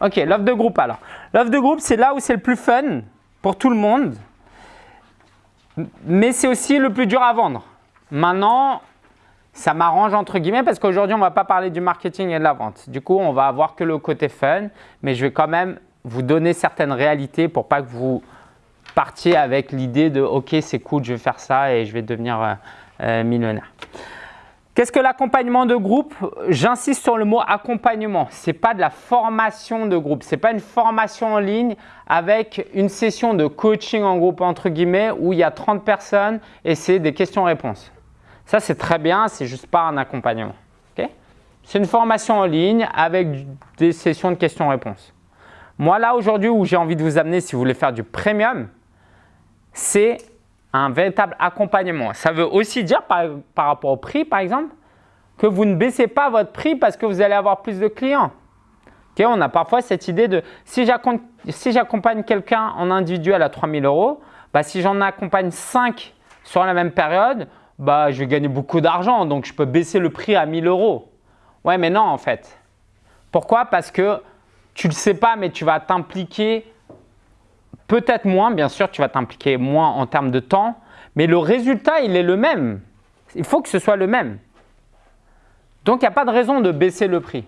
Ok, l'offre de groupe alors. L'offre de groupe, c'est là où c'est le plus fun pour tout le monde, mais c'est aussi le plus dur à vendre. Maintenant, ça m'arrange entre guillemets parce qu'aujourd'hui, on ne va pas parler du marketing et de la vente. Du coup, on va avoir que le côté fun, mais je vais quand même vous donner certaines réalités pour pas que vous partiez avec l'idée de « ok, c'est cool, je vais faire ça et je vais devenir euh, euh, millionnaire ». Qu'est-ce que l'accompagnement de groupe? J'insiste sur le mot accompagnement. Ce n'est pas de la formation de groupe. Ce n'est pas une formation en ligne avec une session de coaching en groupe entre guillemets où il y a 30 personnes et c'est des questions-réponses. Ça, c'est très bien, c'est juste pas un accompagnement. c'est une formation en ligne avec des sessions de questions-réponses. Moi, là, aujourd'hui, où j'ai envie de vous amener si vous voulez faire du premium, c'est un véritable accompagnement. Ça veut aussi dire par, rapport au prix, par exemple, que vous ne baissez pas votre prix parce que vous allez avoir plus de clients. on a parfois cette idée de si j'accompagne quelqu'un en individuel à 3000 euros, bah, si j'en accompagne 5 sur la même période, bah, je vais gagner beaucoup d'argent, donc je peux baisser le prix à 1000 euros. Ouais, mais non en fait. Pourquoi? Parce que tu ne le sais pas, mais tu vas t'impliquer Peut-être moins, bien sûr, tu vas t'impliquer moins en termes de temps, mais le résultat, il est le même. Il faut que ce soit le même. Donc, il n'y a pas de raison de baisser le prix.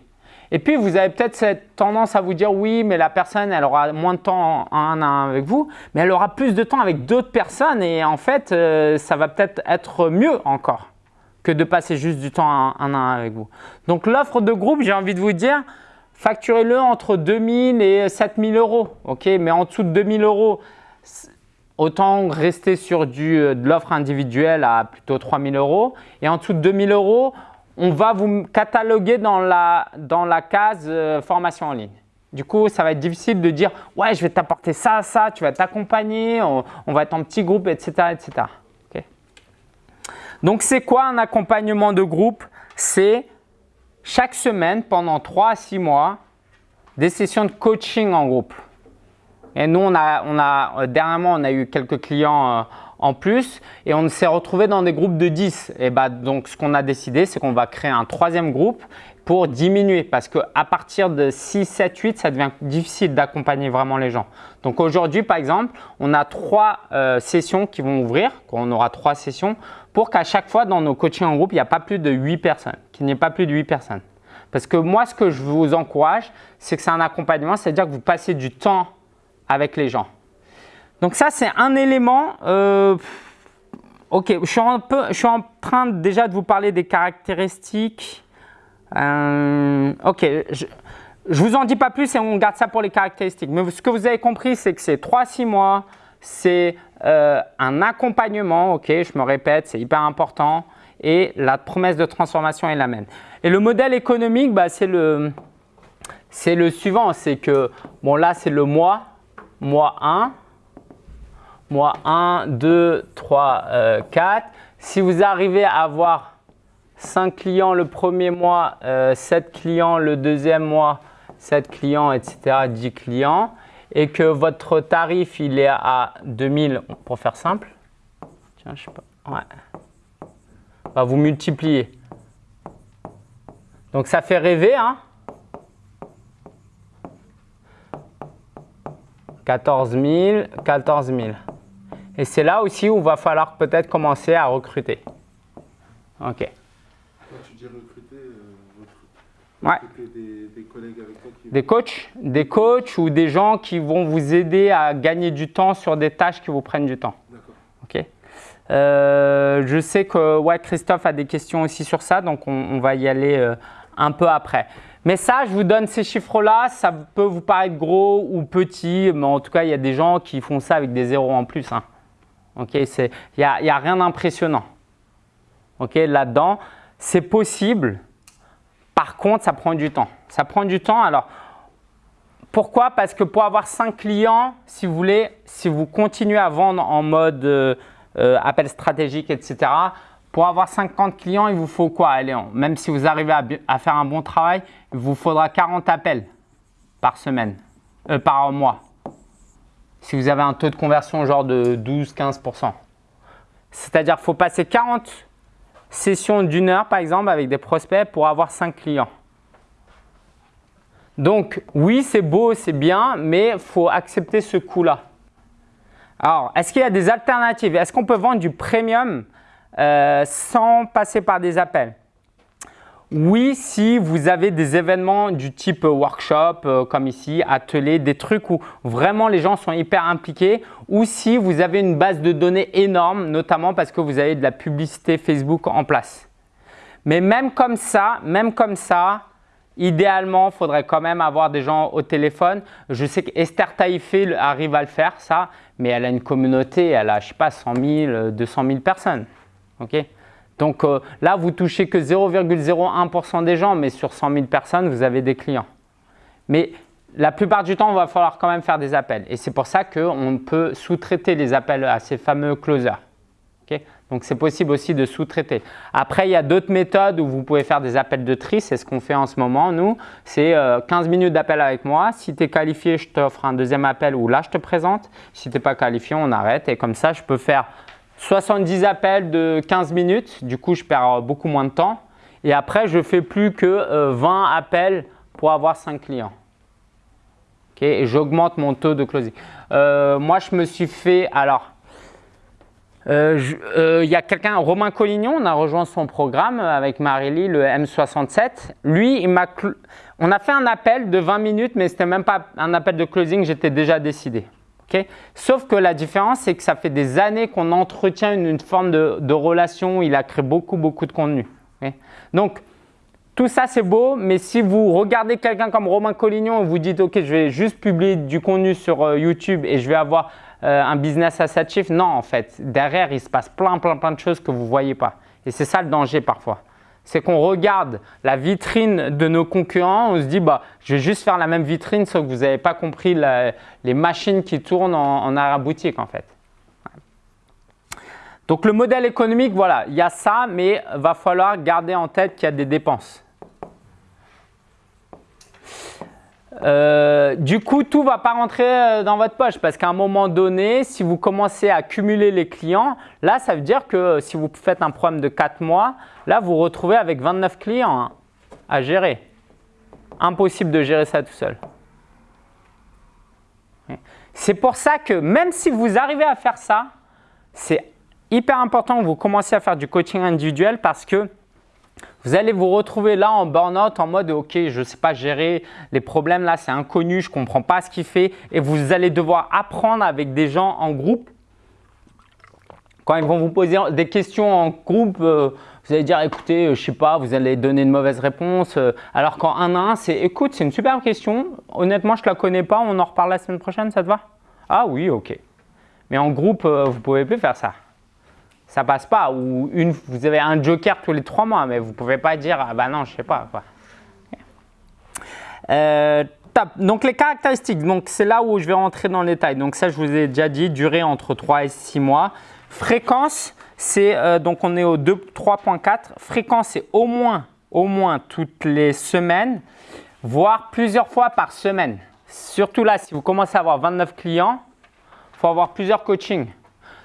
Et puis, vous avez peut-être cette tendance à vous dire oui, mais la personne, elle aura moins de temps un à un avec vous, mais elle aura plus de temps avec d'autres personnes et en fait, euh, ça va peut-être être mieux encore que de passer juste du temps un à un avec vous. Donc, l'offre de groupe, j'ai envie de vous dire, facturez-le entre 2000 et 7000 euros. ok? Mais en dessous de 2000 euros, autant rester sur du, euh, de l'offre individuelle à plutôt 3000 euros. Et en dessous de 2000 euros, on va vous cataloguer dans la, dans la case euh, formation en ligne. Du coup, ça va être difficile de dire « ouais, je vais t'apporter ça, ça, tu vas t'accompagner, on, va être en petit groupe, etc. etc. Donc, c'est quoi un accompagnement de groupe? C'est chaque semaine, pendant 3 à 6 mois, des sessions de coaching en groupe. Et nous, on a, on a, euh, dernièrement, on a eu quelques clients euh, en plus et on s'est retrouvé dans des groupes de 10. Et bah, donc, ce qu'on a décidé, c'est qu'on va créer un troisième groupe pour diminuer parce qu'à partir de 6, 7, 8, ça devient difficile d'accompagner vraiment les gens. Donc aujourd'hui, par exemple, on a trois euh, sessions qui vont ouvrir, on aura trois sessions pour qu'à chaque fois dans nos coachings en groupe, il n'y a pas plus de 8 personnes, qu'il n'y ait pas plus de 8 personnes. Parce que moi, ce que je vous encourage, c'est que c'est un accompagnement, c'est-à-dire que vous passez du temps avec les gens. Donc ça, c'est un élément. Euh, ok, je suis, en train déjà de vous parler des caractéristiques. Euh, ok, je ne vous en dis pas plus et on garde ça pour les caractéristiques. Mais ce que vous avez compris, c'est que c'est 3-6 mois, c'est euh, un accompagnement, ok, je me répète, c'est hyper important, et la promesse de transformation est la même. Et le modèle économique, bah, c'est le, le suivant, c'est que, bon là c'est le mois, mois 1, mois 1, 2, 3, 4. Si vous arrivez à avoir 5 clients le premier mois, 7 euh, clients le deuxième mois, 7 clients, etc., 10 clients, et que votre tarif il est à 2000 pour faire simple, tiens, je sais pas, ouais, bah, vous multipliez. Donc ça fait rêver, hein 14 000, 14 000. Et c'est là aussi où il va falloir peut-être commencer à recruter. Ok. Ouais. Des, collègues avec toi Des coachs, des coachs ou des gens qui vont vous aider à gagner du temps sur des tâches qui vous prennent du temps. D'accord. Ok. Euh, je sais que ouais, Christophe a des questions aussi sur ça, donc on, va y aller euh, un peu après. Mais ça, je vous donne ces chiffres-là, ça peut vous paraître gros ou petit, mais en tout cas, il y a des gens qui font ça avec des zéros en plus. Hein. Ok, il n'y a, y a rien d'impressionnant. Ok, là-dedans, c'est possible, par contre, ça prend du temps. Ça prend du temps. Alors, pourquoi? Parce que pour avoir 5 clients, si vous voulez, si vous continuez à vendre en mode euh, euh, appel stratégique, etc., pour avoir 50 clients, il vous faut quoi? Allez, Même si vous arrivez à, faire un bon travail, il vous faudra 40 appels par semaine, euh, par mois. Si vous avez un taux de conversion genre de 12-15%. C'est-à-dire qu'il faut passer 40 session d'une heure, par exemple, avec des prospects pour avoir 5 clients. Donc oui, c'est beau, c'est bien, mais il faut accepter ce coût-là. Alors, est-ce qu'il y a des alternatives? Est-ce qu'on peut vendre du premium euh, sans passer par des appels? Oui, si vous avez des événements du type workshop, euh, comme ici, atelier, des trucs où vraiment les gens sont hyper impliqués, ou si vous avez une base de données énorme, notamment parce que vous avez de la publicité Facebook en place. Mais même comme ça, même comme ça, idéalement, il faudrait quand même avoir des gens au téléphone. Je sais qu'Esther Taïfé arrive à le faire, ça, mais elle a une communauté, elle a, je sais pas, 100 000, 200 000 personnes. ok? Donc euh, là, vous touchez que 0,01% des gens, mais sur 100 000 personnes, vous avez des clients. Mais la plupart du temps, il va falloir quand même faire des appels. Et c'est pour ça qu'on peut sous-traiter les appels à ces fameux closers. Donc, c'est possible aussi de sous-traiter. Après, il y a d'autres méthodes où vous pouvez faire des appels de tri. C'est ce qu'on fait en ce moment, nous. C'est 15 euh, minutes d'appel avec moi. Si tu es qualifié, je t'offre un deuxième appel ou là, je te présente. Si tu n'es pas qualifié, on arrête. Et comme ça, je peux faire 70 appels de 15 minutes, du coup je perds beaucoup moins de temps. Et après, je fais plus que 20 euh, appels pour avoir 5 clients. Et j'augmente mon taux de closing. Euh, moi, je me suis fait, alors, euh, il y a quelqu'un, Romain Collignon, on a rejoint son programme avec Marie-Lie, le M67. Lui, il on a fait un appel de 20 minutes, mais ce n'était même pas un appel de closing, j'étais déjà décidé. Sauf que la différence, c'est que ça fait des années qu'on entretient une, forme de, relation. Il a créé beaucoup, beaucoup de contenu. Donc, tout ça, c'est beau, mais si vous regardez quelqu'un comme Romain Collignon et vous dites « Ok, je vais juste publier du contenu sur euh, YouTube et je vais avoir euh, un business à 7 chiffres », non, en fait. Derrière, il se passe plein, plein, plein de choses que vous ne voyez pas. Et c'est ça le danger parfois c'est qu'on regarde la vitrine de nos concurrents, on se dit bah, je vais juste faire la même vitrine sauf que vous n'avez pas compris les machines qui tournent en, arrière-boutique en fait. Donc le modèle économique, voilà, il y a ça, mais va falloir garder en tête qu'il y a des dépenses. Euh, du coup, tout ne va pas rentrer euh, dans votre poche parce qu'à un moment donné, si vous commencez à cumuler les clients, là, ça veut dire que euh, si vous faites un programme de 4 mois, là, vous vous retrouvez avec 29 clients hein, à gérer. Impossible de gérer ça tout seul. C'est pour ça que même si vous arrivez à faire ça, c'est hyper important que vous commenciez à faire du coaching individuel parce que vous allez vous retrouver là en burn-out en mode « Ok, je ne sais pas gérer les problèmes là, c'est inconnu, je ne comprends pas ce qu'il fait. » Et vous allez devoir apprendre avec des gens en groupe. Quand ils vont vous poser des questions en groupe, euh, vous allez dire « Écoutez, euh, je ne sais pas, vous allez donner une mauvaise réponse. Euh, alors qu'en un à un, c'est « Écoute, c'est une super question. Honnêtement, je ne la connais pas. On en reparle la semaine prochaine, ça te va ?»« Ah oui, ok. » Mais en groupe, vous ne pouvez plus faire ça ça passe pas. Ou une, vous avez un joker tous les trois mois, mais vous ne pouvez pas dire ah bah non, je sais pas quoi. Euh, donc les caractéristiques, c'est là où je vais rentrer dans les détails. Donc ça, je vous ai déjà dit, durée entre 3 et 6 mois. Fréquence, c'est euh, donc on est au 3.4. Fréquence, c'est au moins, au moins toutes les semaines, voire plusieurs fois par semaine. Surtout là, si vous commencez à avoir 29 clients, il faut avoir plusieurs coachings.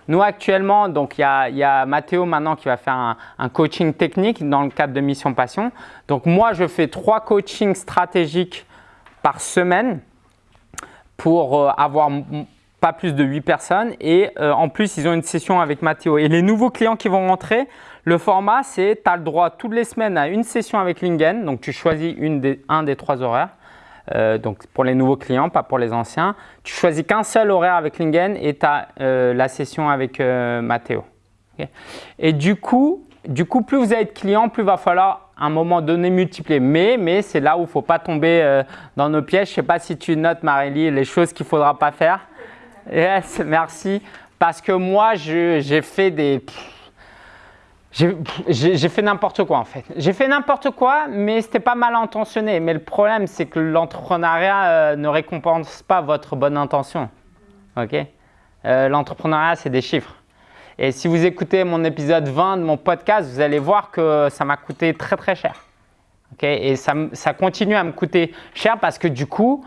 Nous actuellement, donc il y a, Mathéo maintenant qui va faire un, coaching technique dans le cadre de Mission Passion. Donc moi, je fais trois coachings stratégiques par semaine pour euh, avoir pas plus de 8 personnes et euh, en plus, ils ont une session avec Mathéo. Et les nouveaux clients qui vont rentrer, le format, c'est tu as le droit toutes les semaines à une session avec Lingen. Donc, tu choisis un des trois horaires. Euh, donc pour les nouveaux clients, pas pour les anciens. Tu choisis qu'un seul horaire avec Lingen et tu as euh, la session avec euh, Mathéo. Et du coup, du coup, plus vous avez de clients, plus il va falloir à un moment donné multiplier. Mais, mais c'est là où il ne faut pas tomber dans nos pièges. Je ne sais pas si tu notes, Marélie, les choses qu'il ne faudra pas faire. Yes, merci. Parce que moi, j'ai fait des… J'ai fait n'importe quoi en fait. J'ai fait n'importe quoi, mais c'était pas mal intentionné. Mais le problème, c'est que l'entrepreneuriat euh, ne récompense pas votre bonne intention. Ok? Euh, L'entrepreneuriat, c'est des chiffres. Et si vous écoutez mon épisode 20 de mon podcast, vous allez voir que ça m'a coûté très très cher. Ok? Et ça, continue à me coûter cher parce que du coup,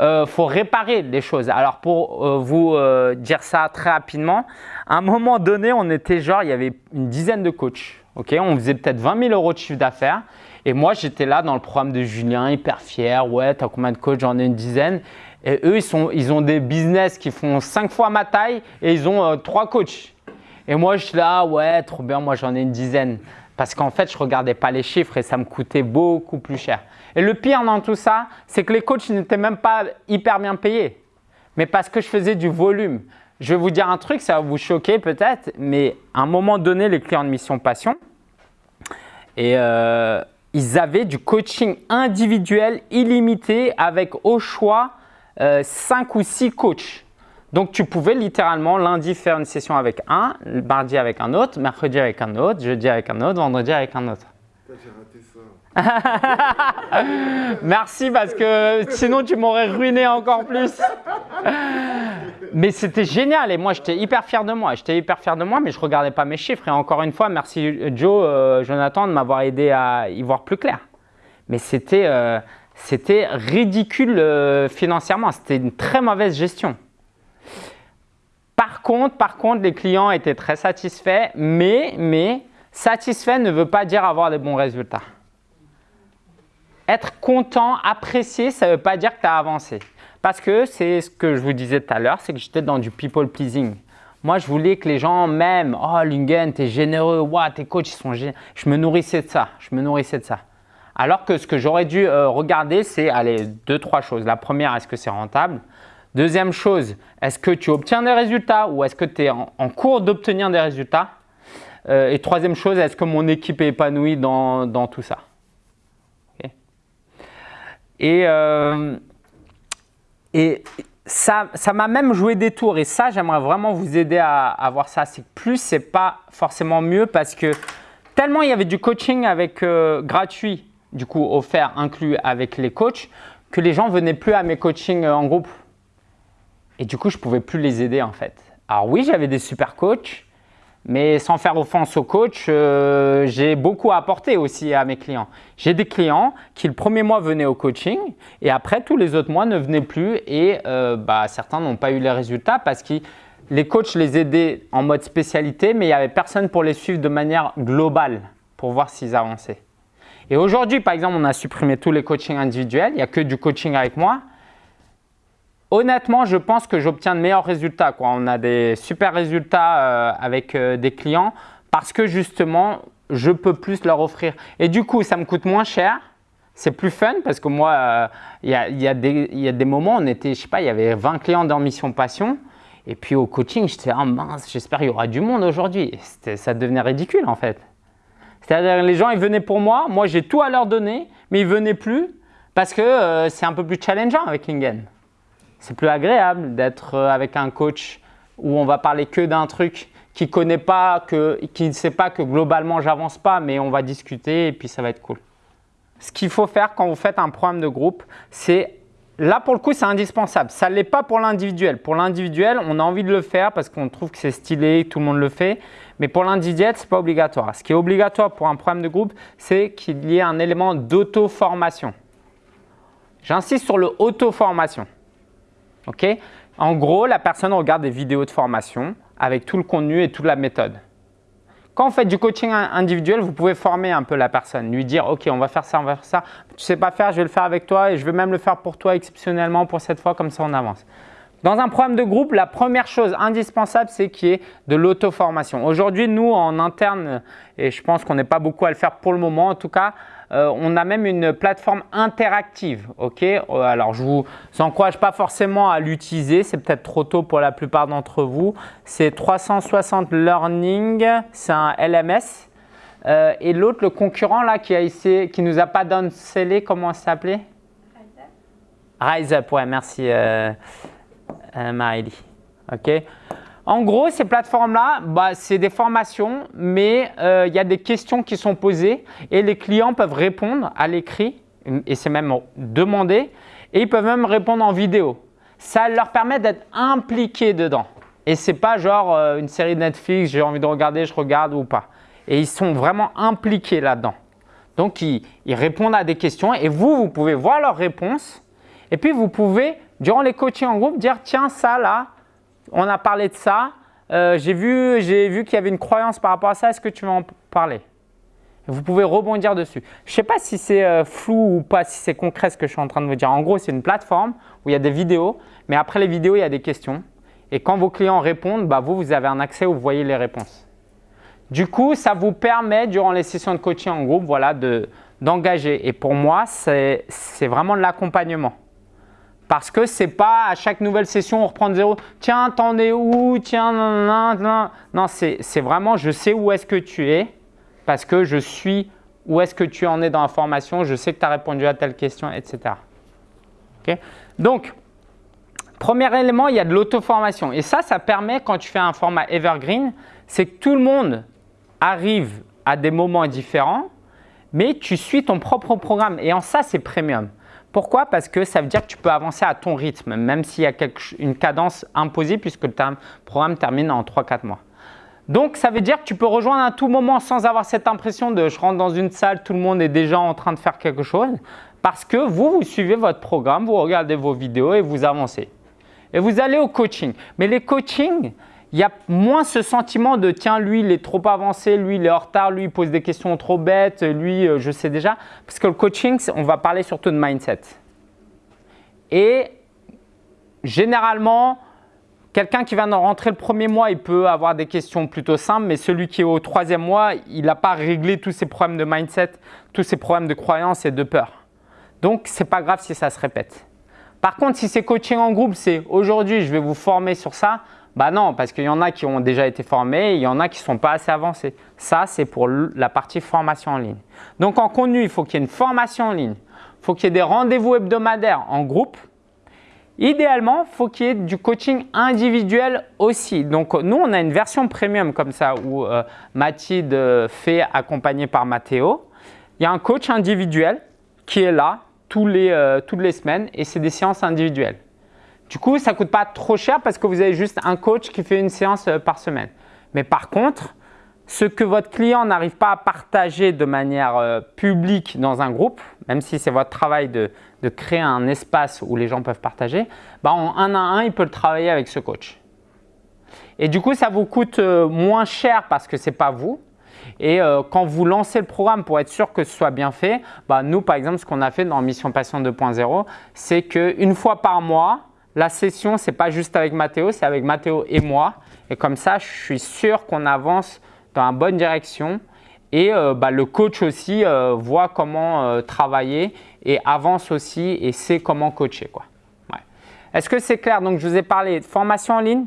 euh, faut réparer les choses. Alors pour euh, vous euh, dire ça très rapidement, à un moment donné, on était genre, il y avait une dizaine de coachs. ok? On faisait peut-être 20 000 euros de chiffre d'affaires Et moi, j'étais là dans le programme de Julien, hyper fier. Ouais, tu as combien de coachs? J'en ai une dizaine. Et eux, ils, sont, ils ont des business qui font cinq fois ma taille et ils ont euh, trois coachs. Et moi, je suis là, ouais, trop bien, moi j'en ai une dizaine. Parce qu'en fait, je ne regardais pas les chiffres et ça me coûtait beaucoup plus cher. Et le pire dans tout ça, c'est que les coachs n'étaient même pas hyper bien payés. Mais parce que je faisais du volume. Je vais vous dire un truc, ça va vous choquer peut-être, mais à un moment donné, les clients de Mission Passion, et euh, ils avaient du coaching individuel illimité avec au choix euh, 5 ou 6 coachs. Donc, tu pouvais littéralement lundi faire une session avec un, mardi avec un autre, mercredi avec un autre, jeudi avec un autre, vendredi avec un autre. Merci parce que sinon tu m'aurais ruiné encore plus. mais c'était génial et moi j'étais hyper fier de moi. J'étais hyper fier de moi mais je regardais pas mes chiffres et encore une fois merci Joe, euh, Jonathan de m'avoir aidé à y voir plus clair. Mais c'était euh, ridicule euh, financièrement, c'était une très mauvaise gestion. Par contre, par contre, les clients étaient très satisfaits, mais, mais satisfait ne veut pas dire avoir des bons résultats. Être content, apprécier, ça ne veut pas dire que tu as avancé. Parce que c'est ce que je vous disais tout à l'heure, c'est que j'étais dans du people pleasing. Moi, je voulais que les gens m'aiment. Oh, Lingen, tu es généreux. Wow, tes coachs, ils sont généreux. Je me nourrissais de ça. Je me nourrissais de ça. Alors que ce que j'aurais dû euh, regarder, c'est allez, deux, trois choses. La première, est-ce que c'est rentable? Deuxième chose, est-ce que tu obtiens des résultats ou est-ce que tu es en, cours d'obtenir des résultats? Euh, Et troisième chose, est-ce que mon équipe est épanouie dans tout ça? Et, euh, et ça m'a même joué des tours. Et ça, j'aimerais vraiment vous aider à, voir ça. C'est plus, c'est pas forcément mieux parce que tellement il y avait du coaching avec euh, gratuit, du coup offert, inclus avec les coachs, que les gens venaient plus à mes coachings euh, en groupe. Et du coup, je pouvais plus les aider en fait. Alors oui, j'avais des super coachs, mais sans faire offense aux coachs, euh, j'ai beaucoup apporté aussi à mes clients. J'ai des clients qui le premier mois venaient au coaching et après tous les autres mois ne venaient plus et euh, bah, certains n'ont pas eu les résultats parce que les coachs les aidaient en mode spécialité mais il n'y avait personne pour les suivre de manière globale pour voir s'ils avançaient. Et aujourd'hui, par exemple, on a supprimé tous les coachings individuels, il n'y a que du coaching avec moi Honnêtement, je pense que j'obtiens de meilleurs résultats. On a des super résultats euh, avec euh, des clients parce que justement, je peux plus leur offrir. Et du coup, ça me coûte moins cher. C'est plus fun parce que moi, euh, il y, a, y, a des moments, on était, je sais pas, il y avait 20 clients dans Mission Passion. Et puis au coaching, j'étais ah mince, j'espère qu'il y aura du monde aujourd'hui. Ça devenait ridicule en fait. C'est-à-dire les gens, ils venaient pour moi, moi j'ai tout à leur donner, mais ils venaient plus parce que c'est un peu plus challengeant avec Lingen c'est plus agréable d'être euh, avec un coach où on va parler que d'un truc qui connaît pas, que, qui ne sait pas que globalement j'avance pas, mais on va discuter et puis ça va être cool. Ce qu'il faut faire quand vous faites un programme de groupe, c'est Là, pour le coup, c'est indispensable. Ça ne l'est pas pour l'individuel. Pour l'individuel, on a envie de le faire parce qu'on trouve que c'est stylé, tout le monde le fait. Mais pour l'individuel, ce n'est pas obligatoire. Ce qui est obligatoire pour un programme de groupe, c'est qu'il y ait un élément d'auto-formation. J'insiste sur le auto-formation. En gros, la personne regarde des vidéos de formation avec tout le contenu et toute la méthode. Quand vous faites du coaching individuel, vous pouvez former un peu la personne, lui dire « Ok, on va faire ça, on va faire ça. Tu ne sais pas faire, je vais le faire avec toi et je vais même le faire pour toi exceptionnellement pour cette fois, comme ça on avance. » Dans un programme de groupe, la première chose indispensable, c'est qu'il y ait de l'auto-formation. Aujourd'hui, nous, en interne, et je pense qu'on n'est pas beaucoup à le faire pour le moment, en tout cas, euh, on a même une plateforme interactive. ok euh, Alors, je ne vous encourage pas forcément à l'utiliser. C'est peut-être trop tôt pour la plupart d'entre vous. C'est 360 Learning. C'est un LMS. Euh, et l'autre, le concurrent là, qui, a essayé, qui nous a pas donné scellé, comment ça s'appelait Rise Up. Rise Up, ouais, merci euh, Ok en gros, ces plateformes-là, bah, c'est des formations, mais euh, il y a des questions qui sont posées et les clients peuvent répondre à l'écrit, et c'est même demandé, et ils peuvent même répondre en vidéo. Ça leur permet d'être impliqués dedans. Et ce n'est pas genre euh, une série de Netflix, j'ai envie de regarder, je regarde ou pas. Et ils sont vraiment impliqués là-dedans. Donc, ils, ils répondent à des questions et vous, vous pouvez voir leurs réponses. Et puis, vous pouvez, durant les coachings en groupe, dire « Tiens, ça là, on a parlé de ça. Euh, j'ai vu, vu qu'il y avait une croyance par rapport à ça. Est-ce que tu veux en parler? Vous pouvez rebondir dessus. Je ne sais pas si c'est euh, flou ou pas, si c'est concret ce que je suis en train de vous dire. En gros, c'est une plateforme où il y a des vidéos, mais après les vidéos, il y a des questions. Et quand vos clients répondent, bah, vous, vous avez un accès où vous voyez les réponses. Du coup, ça vous permet, durant les sessions de coaching en groupe, voilà, d'engager. Et pour moi, c'est vraiment de l'accompagnement. Parce que ce n'est pas à chaque nouvelle session, on reprend de zéro. Tiens, t'en es où? Tiens, non, non, non. Non, c'est vraiment, je sais où est-ce que tu es parce que je suis où est-ce que tu en es dans la formation, je sais que tu as répondu à telle question, etc. Donc, premier élément, il y a de l'auto-formation. Et ça, ça permet quand tu fais un format evergreen, c'est que tout le monde arrive à des moments différents, mais tu suis ton propre programme. Et en ça, c'est premium. Pourquoi? Parce que ça veut dire que tu peux avancer à ton rythme, même s'il y a une cadence imposée puisque le programme termine en 3-4 mois. Donc, ça veut dire que tu peux rejoindre à tout moment sans avoir cette impression de je rentre dans une salle, tout le monde est déjà en train de faire quelque chose parce que vous, vous suivez votre programme, vous regardez vos vidéos et vous avancez. Et vous allez au coaching. Mais les coachings, il y a moins ce sentiment de tiens, lui, il est trop avancé, lui, il est en retard, lui, il pose des questions trop bêtes, lui, euh, je sais déjà. Parce que le coaching, on va parler surtout de mindset. Et généralement, quelqu'un qui vient de rentrer le premier mois, il peut avoir des questions plutôt simples, mais celui qui est au troisième mois, il n'a pas réglé tous ses problèmes de mindset, tous ses problèmes de croyance et de peur. Donc, ce n'est pas grave si ça se répète. Par contre, si c'est coaching en groupe, c'est aujourd'hui, je vais vous former sur ça, bah non, parce qu'il y en a qui ont déjà été formés il y en a qui ne sont pas assez avancés. Ça, c'est pour la partie formation en ligne. Donc, en contenu, il faut qu'il y ait une formation en ligne. Il faut qu'il y ait des rendez-vous hebdomadaires en groupe. Idéalement, il faut qu'il y ait du coaching individuel aussi. Donc, nous, on a une version premium comme ça où euh, Mathilde fait accompagné par Mathéo. Il y a un coach individuel qui est là euh, toutes les semaines et c'est des séances individuelles. Du coup, ça ne coûte pas trop cher parce que vous avez juste un coach qui fait une séance euh, par semaine. Mais par contre, ce que votre client n'arrive pas à partager de manière euh, publique dans un groupe, même si c'est votre travail de, créer un espace où les gens peuvent partager, bah en un à un, il peut le travailler avec ce coach. Et du coup, ça vous coûte euh, moins cher parce que ce n'est pas vous. Et quand vous lancez le programme pour être sûr que ce soit bien fait, bah nous, par exemple, ce qu'on a fait dans Mission Passion 2.0, c'est qu'une fois par mois, la session, ce n'est pas juste avec Mathéo, c'est avec Mathéo et moi. Et comme ça, je suis sûr qu'on avance dans la bonne direction. Et euh, bah, le coach aussi euh, voit comment euh, travailler et avance aussi et sait comment coacher. Quoi. Est-ce que c'est clair? Donc, je vous ai parlé de formation en ligne,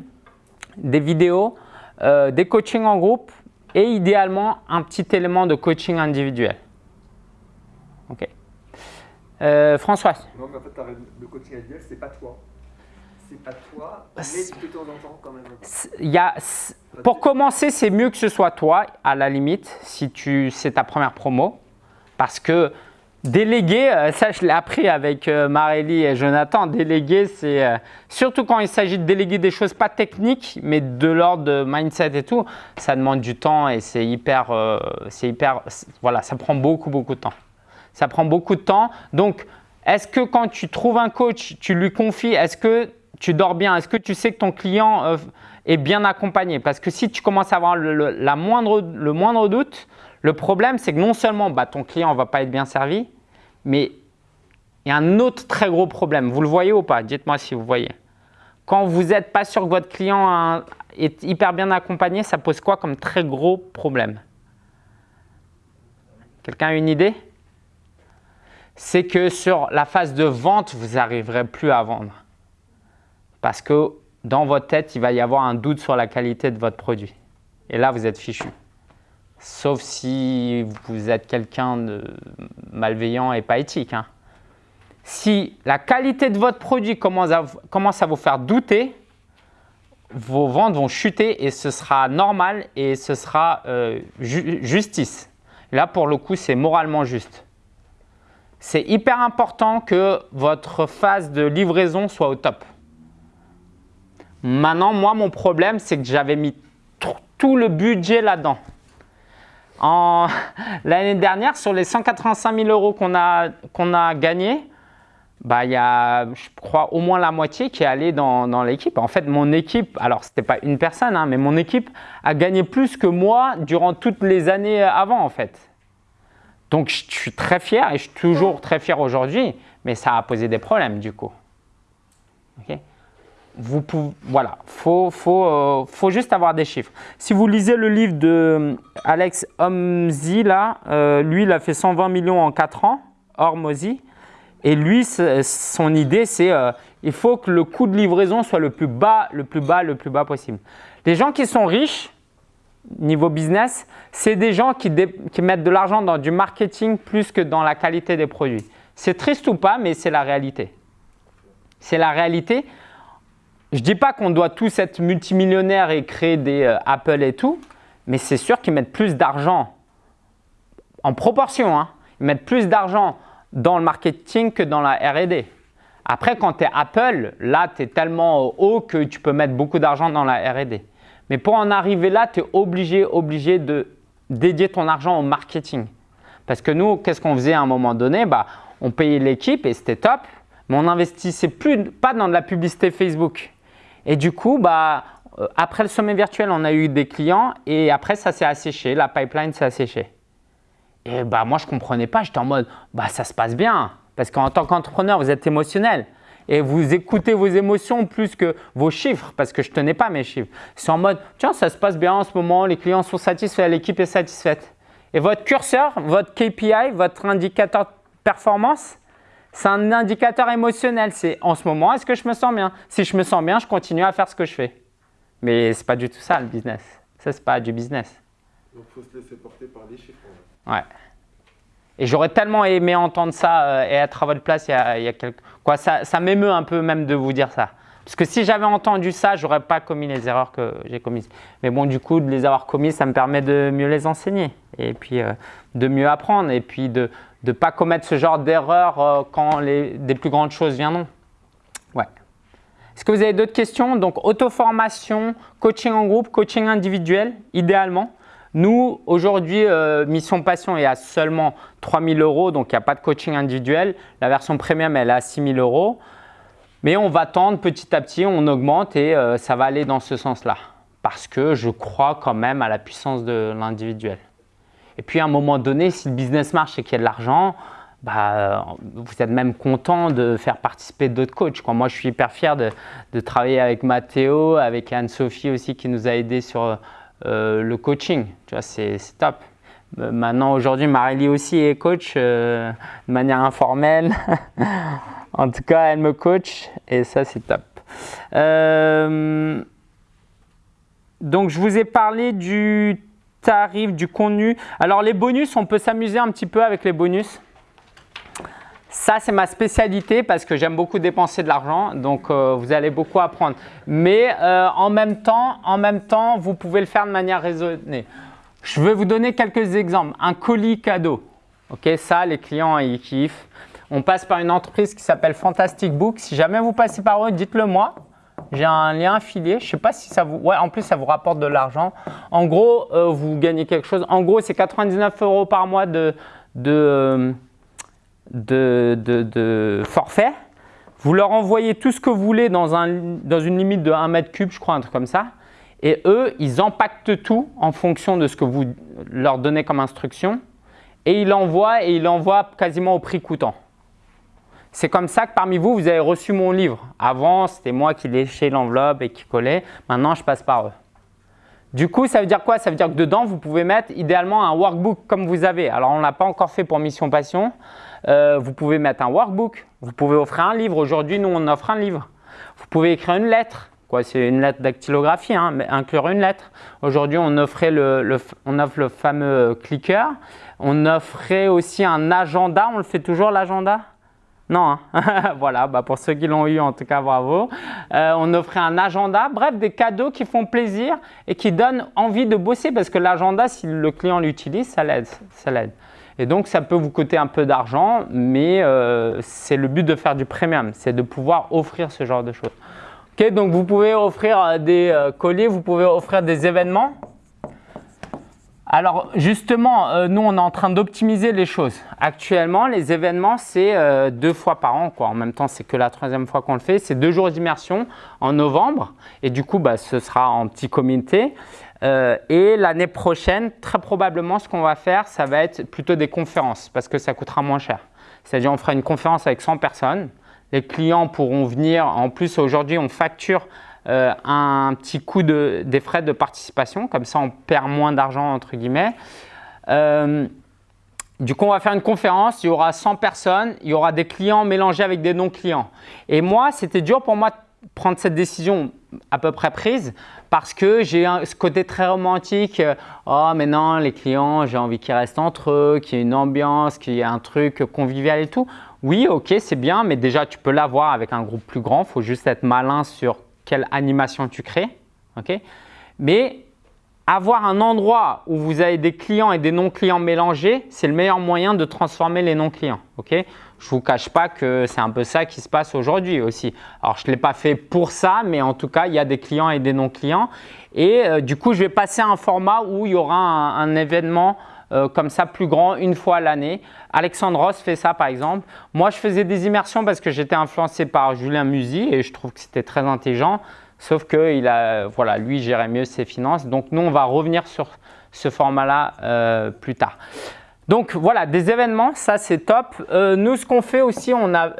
des vidéos, des coachings en groupe et idéalement un petit élément de coaching individuel. Ok. François Non, mais en fait, le coaching individuel, ce n'est pas toi pas toi, mais de temps en temps quand même. Y a, pour commencer, c'est mieux que ce soit toi, à la limite, si tu c'est ta première promo. Parce que déléguer, euh, ça je l'ai appris avec euh, Marélie et Jonathan, déléguer, c'est euh, surtout quand il s'agit de déléguer des choses pas techniques, mais de l'ordre de mindset et tout, ça demande du temps et c'est hyper, c'est hyper, voilà, ça prend beaucoup, beaucoup de temps. Ça prend beaucoup de temps. Donc, est-ce que quand tu trouves un coach, tu lui confies, est-ce que tu dors bien Est-ce que tu sais que ton client euh, est bien accompagné? Parce que si tu commences à avoir le, moindre, doute, le problème, c'est que non seulement bah, ton client ne va pas être bien servi, mais il y a un autre très gros problème. Vous le voyez ou pas? Dites-moi si vous voyez. Quand vous n'êtes pas sûr que votre client est hyper bien accompagné, ça pose quoi comme très gros problème? Quelqu'un a une idée? C'est que sur la phase de vente, vous n'arriverez plus à vendre parce que dans votre tête, il va y avoir un doute sur la qualité de votre produit. Et là, vous êtes fichu. Sauf si vous êtes quelqu'un de malveillant et pas éthique. Hein. Si la qualité de votre produit commence à, vous faire douter, vos ventes vont chuter et ce sera normal et ce sera euh, justice. Là, pour le coup, c'est moralement juste. C'est hyper important que votre phase de livraison soit au top. Maintenant, moi, mon problème, c'est que j'avais mis tout le budget là-dedans. L'année dernière, sur les 185 000 euros qu'on a, a gagnés, bah, il y a, je crois, au moins la moitié qui est allée dans, l'équipe. En fait, mon équipe, alors ce n'était pas une personne, hein, mais mon équipe a gagné plus que moi durant toutes les années avant, en fait. Donc, je suis très fier et je suis toujours très fier aujourd'hui, mais ça a posé des problèmes du coup. Vous pouvez, voilà, il faut, faut, euh, faut, juste avoir des chiffres. Si vous lisez le livre de euh, Alex Homsy, là, euh, lui, il a fait 120 millions en 4 ans, hors Mozy. Et lui, son idée, c'est il faut que le coût de livraison soit le plus bas, le plus bas, le plus bas possible. Les gens qui sont riches, niveau business, c'est des gens qui, qui mettent de l'argent dans du marketing plus que dans la qualité des produits. C'est triste ou pas, mais c'est la réalité. C'est la réalité. Je ne dis pas qu'on doit tous être multimillionnaires et créer des euh, Apple et tout, mais c'est sûr qu'ils mettent plus d'argent en proportion. Hein, ils mettent plus d'argent dans le marketing que dans la R&D. Après, quand tu Apple, là, tu es tellement haut que tu peux mettre beaucoup d'argent dans la R&D. Mais pour en arriver là, tu es obligé, obligé de dédier ton argent au marketing. Parce que nous, qu'est-ce qu'on faisait à un moment donné? Bah, On payait l'équipe et c'était top, mais on n'investissait plus pas dans de la publicité Facebook. Et du coup, bah, euh, après le sommet virtuel, on a eu des clients et après, ça s'est asséché, la pipeline s'est asséchée. Et bah, moi, je ne comprenais pas, j'étais en mode, bah, ça se passe bien. Parce qu'en tant qu'entrepreneur, vous êtes émotionnel et vous écoutez vos émotions plus que vos chiffres parce que je ne tenais pas mes chiffres. C'est en mode, tiens, ça se passe bien en ce moment, les clients sont satisfaits, l'équipe est satisfaite. Et votre curseur, votre KPI, votre indicateur de performance, c'est un indicateur émotionnel. C'est en ce moment, est-ce que je me sens bien? Si je me sens bien, je continue à faire ce que je fais. Mais ce n'est pas du tout ça le business. Ça, ce n'est pas du business. Donc, il faut se laisser porter par les chiffres. Ouais. Et j'aurais tellement aimé entendre ça euh, et être à votre place il y a, il y a quelques... Quoi, ça, ça m'émeut un peu même de vous dire ça. Parce que si j'avais entendu ça, je n'aurais pas commis les erreurs que j'ai commises. Mais bon, du coup, de les avoir commises, ça me permet de mieux les enseigner et puis euh, de mieux apprendre et puis de ne pas commettre ce genre d'erreur euh, quand les, des plus grandes choses viendront. Ouais. Est-ce que vous avez d'autres questions? Donc, auto-formation, coaching en groupe, coaching individuel, idéalement. Nous, aujourd'hui, euh, Mission Passion est à seulement 3 000 euros, donc il n'y a pas de coaching individuel. La version premium, elle est à 6 000 euros. Mais on va tendre petit à petit, on augmente et ça va aller dans ce sens-là. Parce que je crois quand même à la puissance de l'individuel. Et puis à un moment donné, si le business marche et qu'il y a de l'argent, bah, vous êtes même content de faire participer d'autres coachs. Moi, je suis hyper fier de, travailler avec Mathéo, avec Anne-Sophie aussi qui nous a aidés sur euh, le coaching. Tu vois, c'est top. Euh, maintenant, aujourd'hui, Marélie aussi est coach euh, de manière informelle. en tout cas, elle me coach et ça, c'est top. donc, je vous ai parlé du tarif, du contenu. Alors les bonus, on peut s'amuser un petit peu avec les bonus. Ça, c'est ma spécialité parce que j'aime beaucoup dépenser de l'argent, donc euh, vous allez beaucoup apprendre. Mais euh, en, même temps, en même temps, vous pouvez le faire de manière raisonnée. Je vais vous donner quelques exemples. Un colis cadeau. Ok, ça, les clients, ils kiffent. On passe par une entreprise qui s'appelle Fantastic Book. Si jamais vous passez par eux, dites-le moi. J'ai un lien affilié. Je ne sais pas si ça vous… Ouais, en plus, ça vous rapporte de l'argent. En gros, euh, vous gagnez quelque chose. En gros, c'est 99 euros par mois de, de, de, de, forfait. Vous leur envoyez tout ce que vous voulez dans, un, dans une limite de 1 mètre cube, je crois, un truc comme ça. Et eux, ils empaquetent tout en fonction de ce que vous leur donnez comme instruction. Et ils l'envoient et ils l'envoient quasiment au prix coûtant. C'est comme ça que parmi vous, vous avez reçu mon livre. Avant, c'était moi qui léchais l'enveloppe et qui collais. Maintenant, je passe par eux. Du coup, ça veut dire quoi? Ça veut dire que dedans, vous pouvez mettre idéalement un workbook comme vous avez. Alors, on ne l'a pas encore fait pour Mission Passion. Euh, vous pouvez mettre un workbook. Vous pouvez offrir un livre. Aujourd'hui, nous, on offre un livre. Vous pouvez écrire une lettre. C'est une lettre dactylographie, hein, mais inclure une lettre. Aujourd'hui, on, le, on offre le fameux clicker. On offrait aussi un agenda. On le fait toujours, l'agenda? Non, hein. voilà, bah pour ceux qui l'ont eu, en tout cas, bravo. Euh, on offrait un agenda, bref, des cadeaux qui font plaisir et qui donnent envie de bosser parce que l'agenda, si le client l'utilise, ça l'aide. Et donc, ça peut vous coûter un peu d'argent, mais euh, c'est le but de faire du premium, c'est de pouvoir offrir ce genre de choses. Ok, donc vous pouvez offrir euh, des colliers, vous pouvez offrir des événements? Alors justement, euh, nous on est en train d'optimiser les choses. Actuellement, les événements c'est euh, deux fois par an. En même temps, c'est que la troisième fois qu'on le fait. C'est deux jours d'immersion en novembre et du coup, bah, ce sera en petit comité. Euh, et l'année prochaine, très probablement, ce qu'on va faire, ça va être plutôt des conférences parce que ça coûtera moins cher. C'est-à-dire, on fera une conférence avec 100 personnes. Les clients pourront venir. En plus, aujourd'hui, on facture euh, un petit coup de, des frais de participation. Comme ça, on perd moins d'argent, entre guillemets. Euh, du coup, on va faire une conférence, il y aura 100 personnes, il y aura des clients mélangés avec des non-clients. Et moi, c'était dur pour moi de prendre cette décision à peu près prise parce que j'ai ce côté très romantique. oh, mais non, les clients, j'ai envie qu'ils restent entre eux, qu'il y ait une ambiance, qu'il y ait un truc convivial et tout. Oui, ok, c'est bien, mais déjà, tu peux l'avoir avec un groupe plus grand. Il faut juste être malin sur quelle animation tu crées. ok? Mais avoir un endroit où vous avez des clients et des non-clients mélangés, c'est le meilleur moyen de transformer les non-clients. ok? Je ne vous cache pas que c'est un peu ça qui se passe aujourd'hui aussi. Alors, je ne l'ai pas fait pour ça, mais en tout cas, il y a des clients et des non-clients. Et euh, du coup, je vais passer à un format où il y aura un, événement euh, comme ça plus grand une fois l'année. Alexandre Ross fait ça par exemple. Moi, je faisais des immersions parce que j'étais influencé par Julien Musy et je trouve que c'était très intelligent. Sauf que il a, voilà, lui gérait mieux ses finances. Donc, nous, on va revenir sur ce format-là euh, plus tard. Donc, voilà, des événements, ça c'est top. Euh, nous, ce qu'on fait aussi, on a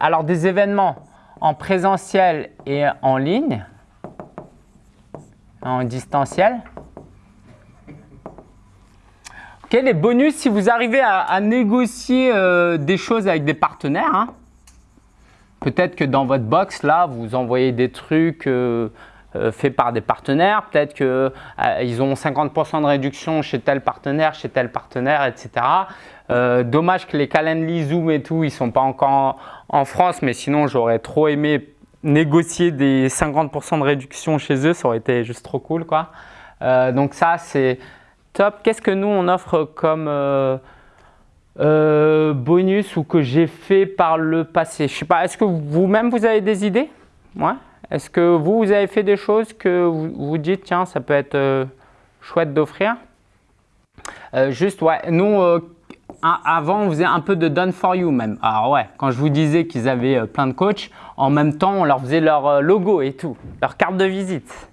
alors des événements en présentiel et en ligne, en distanciel. Ok, les bonus, si vous arrivez à, négocier des choses avec des partenaires, hein, Peut-être que dans votre box, là, vous envoyez des trucs euh, euh, faits par des partenaires. Peut-être qu'ils euh, ont 50% de réduction chez tel partenaire, chez tel partenaire, etc. dommage que les Calendly, Zoom et tout, ils ne sont pas encore en, France. Mais sinon, j'aurais trop aimé négocier des 50% de réduction chez eux. Ça aurait été juste trop cool. quoi. donc ça, c'est top. Qu'est-ce que nous, on offre comme euh, bonus ou que j'ai fait par le passé? Je sais pas, est-ce que vous-même vous avez des idées? Ouais. Est-ce que vous, vous avez fait des choses que vous vous dites, tiens, ça peut être euh, chouette d'offrir? Euh, Juste, ouais, nous, avant, on faisait un peu de done for you même. Alors ouais, quand je vous disais qu'ils avaient plein de coachs, en même temps, on leur faisait leur logo et tout, leur carte de visite.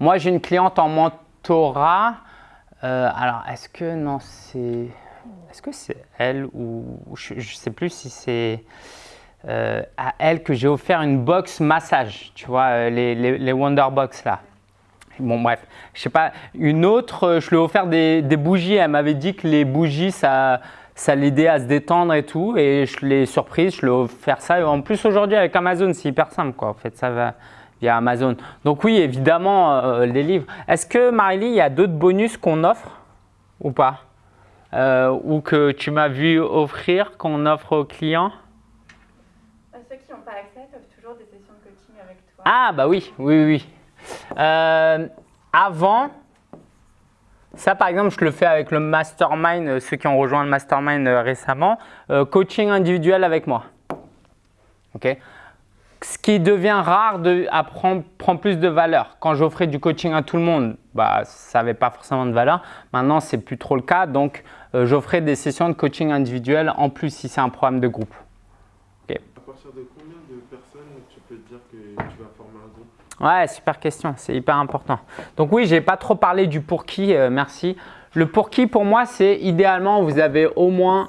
Moi, j'ai une cliente en mentorat. Alors, est-ce que, non, c'est… Est-ce que c'est elle ou je ne sais plus si c'est euh, à elle que j'ai offert une box massage, tu vois, euh, les, les, Wonder Box là. Bon bref, je sais pas, une autre, euh, je lui ai offert des, des bougies, elle m'avait dit que les bougies ça, ça l'aidait à se détendre et tout et je l'ai surprise, je lui ai offert ça. Et en plus aujourd'hui avec Amazon c'est hyper simple quoi, en fait ça va via Amazon. Donc oui évidemment les livres. Est-ce que Marily, il y a d'autres bonus qu'on offre ou pas? Euh, ou que tu m'as vu offrir, qu'on offre aux clients? Euh, Ceux qui n'ont pas accès peuvent toujours des sessions de coaching avec toi. Ah bah oui, oui, oui. Euh, avant, ça par exemple, je le fais avec le mastermind, ceux qui ont rejoint le mastermind récemment, coaching individuel avec moi. ok? Ce qui devient rare de, prend plus de valeur. Quand j'offrais du coaching à tout le monde, bah, ça n'avait pas forcément de valeur. Maintenant, ce n'est plus trop le cas. Donc, euh, j'offrais des sessions de coaching individuel en plus si c'est un programme de groupe. À partir de combien de personnes tu peux dire que tu vas former un groupe? Ouais, super question. C'est hyper important. Donc oui, je n'ai pas trop parlé du pour qui. Euh, merci. Le pour qui, pour moi, c'est idéalement, vous avez au moins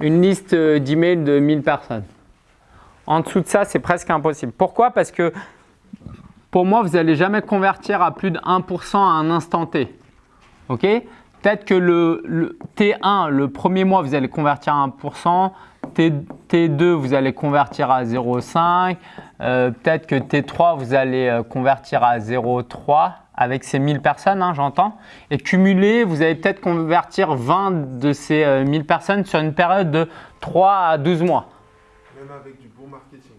une liste euh, d'emails de 1000 personnes. En dessous de ça, c'est presque impossible. Pourquoi? Parce que pour moi, vous n'allez jamais convertir à plus de 1% à un instant T. Ok? Peut-être que le, T1, le premier mois, vous allez convertir à 1%. T, 2 vous allez convertir à 0,5. Euh, peut-être que T3, vous allez euh, convertir à 0,3 avec ces 1000 personnes, hein, j'entends. Et cumulé, vous allez peut-être convertir 20 de ces 1000 euh, personnes sur une période de 3 à 12 mois. Même avec du bon marketing.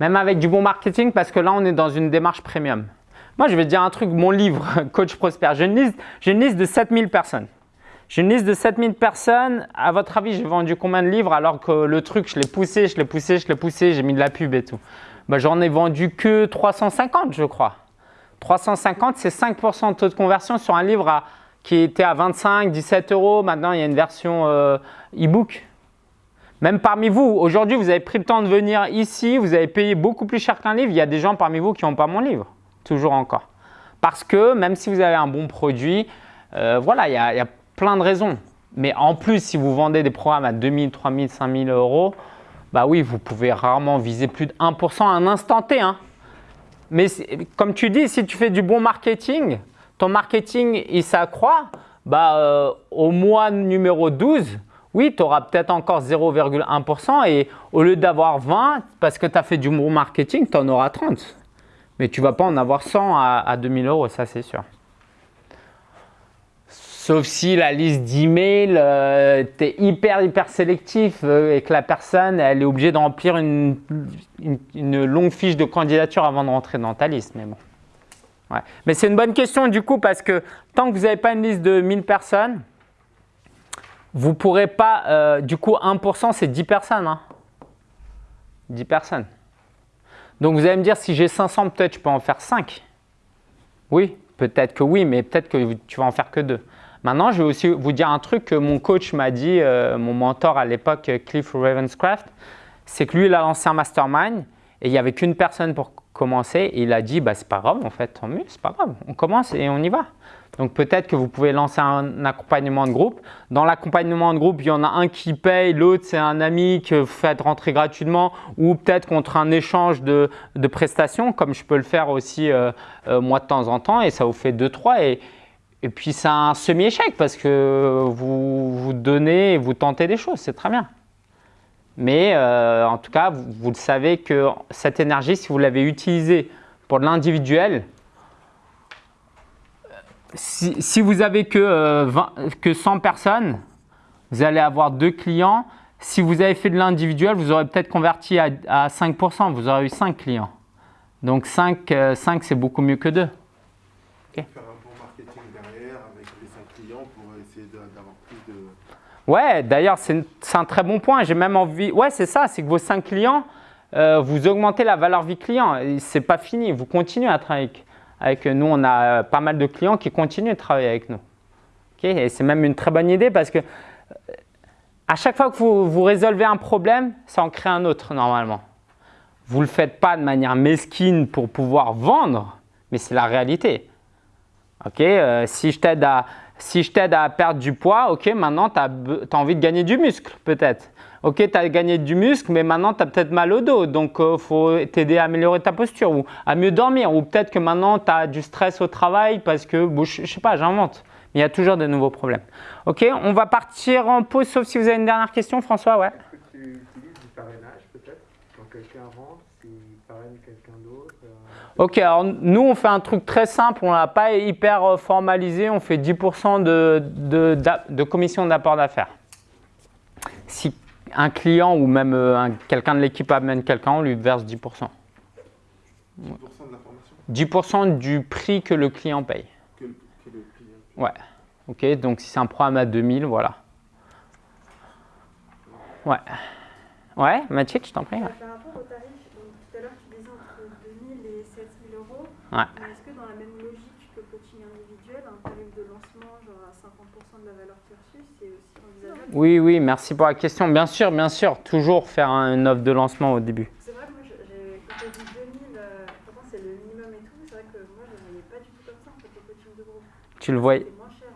Même avec du bon marketing parce que là, on est dans une démarche premium. Moi, je vais dire un truc, mon livre, Coach Prosper, j'ai une, liste, de 7000 personnes. J'ai une liste de 7000 personnes. À votre avis, j'ai vendu combien de livres alors que le truc, je l'ai poussé, je l'ai poussé, je l'ai poussé, j'ai mis de la pub et tout. Bah, J'en ai vendu que 350, je crois. 350, c'est 5% de taux de conversion sur un livre qui était à 25, 17 euros. Maintenant, il y a une version euh, e-book. Même parmi vous, aujourd'hui, vous avez pris le temps de venir ici, vous avez payé beaucoup plus cher qu'un livre. Il y a des gens parmi vous qui n'ont pas mon livre, toujours encore. Parce que même si vous avez un bon produit, euh, voilà, il y, a, plein de raisons. Mais en plus, si vous vendez des programmes à 2000, 3000, 5000 euros, bah oui, vous pouvez rarement viser plus de 1% à un instant T. Hein. Mais comme tu dis, si tu fais du bon marketing, ton marketing il s'accroît, bah, euh, au mois numéro 12, oui, tu auras peut-être encore 0,1% et au lieu d'avoir 20, parce que tu as fait du bon marketing, tu en auras 30. Mais tu ne vas pas en avoir 100 à, à 2000 euros, ça c'est sûr. Sauf si la liste d'emails, euh, tu es hyper, hyper sélectif euh, et que la personne, elle est obligée de remplir une, longue fiche de candidature avant de rentrer dans ta liste. Mais bon. Mais c'est une bonne question du coup parce que tant que vous n'avez pas une liste de 1000 personnes, vous pourrez pas, euh, du coup 1% c'est 10 personnes. Hein. 10 personnes. Donc vous allez me dire si j'ai 500 peut-être je peux en faire 5. Oui, peut-être que oui, mais peut-être que tu vas en faire que 2. Maintenant, je vais aussi vous dire un truc que mon coach m'a dit, euh, mon mentor à l'époque, Cliff Ravenscraft, c'est que lui, il a lancé un mastermind et il n'y avait qu'une personne pour commencer. Il a dit, bah, c'est pas grave en fait, tant mieux, c'est pas grave, on commence et on y va. Donc peut-être que vous pouvez lancer un accompagnement de groupe. Dans l'accompagnement de groupe, il y en a un qui paye, l'autre c'est un ami que vous faites rentrer gratuitement ou peut-être contre un échange de, de, prestations comme je peux le faire aussi euh, euh, moi de temps en temps et ça vous fait 2-3 et, et puis, c'est un semi-échec parce que vous, vous donnez et vous tentez des choses, c'est très bien. Mais euh, en tout cas, vous, vous, le savez que cette énergie, si vous l'avez utilisée pour l'individuel, si, si, vous avez que, euh, 20, que 100 personnes, vous allez avoir deux clients. Si vous avez fait de l'individuel, vous aurez peut-être converti à, à, 5%, vous aurez eu 5 clients. Donc 5, euh, 5 c'est beaucoup mieux que 2. Okay. Ouais, d'ailleurs, c'est un très bon point. J'ai même envie… Ouais, c'est ça, c'est que vos 5 clients, euh, vous augmentez la valeur vie client. Ce n'est pas fini, vous continuez à travailler avec, avec, nous. On a pas mal de clients qui continuent de travailler avec nous. Okay Et c'est même une très bonne idée parce que à chaque fois que vous, vous résolvez un problème, ça en crée un autre normalement. Vous ne le faites pas de manière mesquine pour pouvoir vendre, mais c'est la réalité. Ok, euh, si je t'aide à, si je t'aide à perdre du poids, ok, maintenant tu as, envie de gagner du muscle peut-être. Ok, tu as gagné du muscle, mais maintenant tu as peut-être mal au dos, donc il euh, faut t'aider à améliorer ta posture ou à mieux dormir. Ou peut-être que maintenant tu as du stress au travail parce que, bon, je, ne sais pas, j'invente. Mais il y a toujours de nouveaux problèmes. Ok, on va partir en pause, sauf si vous avez une dernière question, François, ouais. Est-ce que tu utilises du parrainage peut-être? Quand quelqu'un rentre, s'il parraine quelqu'un d'autre. Ok, alors nous on fait un truc très simple, on l'a pas hyper formalisé, on fait 10% de, de, de, commission d'apport d'affaires. Si un client ou même euh, quelqu'un de l'équipe amène quelqu'un, on lui verse 10%. 10% de la formation? 10% du prix que le client paye. Que, que le client paye. Ouais, ok, donc si c'est un programme à 2000, voilà. Ouais. Ouais, Mathieu, je t'en prie. Ouais. Par rapport au tarif, donc, tout à l'heure tu disais entre 2000 et 7000 euros. Ouais. Est-ce que dans la même logique que coaching individuel, un tarif de lancement genre à 50% de la valeur reçue, c'est aussi envisageable Oui, oui, merci pour la question. Bien sûr, bien sûr, toujours faire une offre de lancement au début. C'est vrai que moi, quand tu as dit 2000, euh, c'est le minimum et tout, c'est vrai que moi je ne voyais pas du tout comme ça en fait, le coaching de groupe. Tu le voyais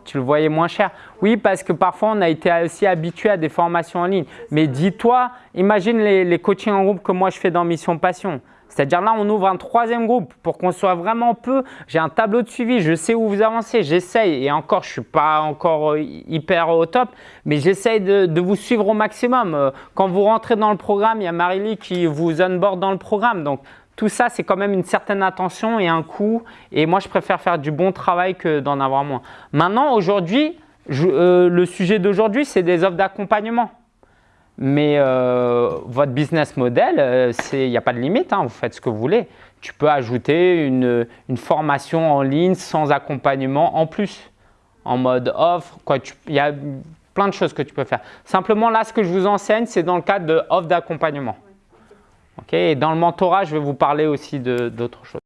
tu le voyais moins cher. Oui, parce que parfois, on a été aussi habitué à des formations en ligne. Mais dis-toi, imagine les, les coachings en groupe que moi, je fais dans Mission Passion. C'est-à-dire là, on ouvre un troisième groupe pour qu'on soit vraiment peu. J'ai un tableau de suivi, je sais où vous avancez, j'essaye. Et encore, je ne suis pas encore hyper au top, mais j'essaye de, vous suivre au maximum. Quand vous rentrez dans le programme, il y a Marily qui vous onboard dans le programme. Donc, tout ça, c'est quand même une certaine attention et un coût. Et moi, je préfère faire du bon travail que d'en avoir moins. Maintenant, aujourd'hui, euh, le sujet d'aujourd'hui, c'est des offres d'accompagnement. Mais euh, votre business model, euh, il n'y a pas de limite, hein, vous faites ce que vous voulez. Tu peux ajouter une, une formation en ligne sans accompagnement en plus, en mode offre. Il y a plein de choses que tu peux faire. Simplement, là, ce que je vous enseigne, c'est dans le cadre de offre d'accompagnement. Okay, et dans le mentorat, je vais vous parler aussi d'autres choses.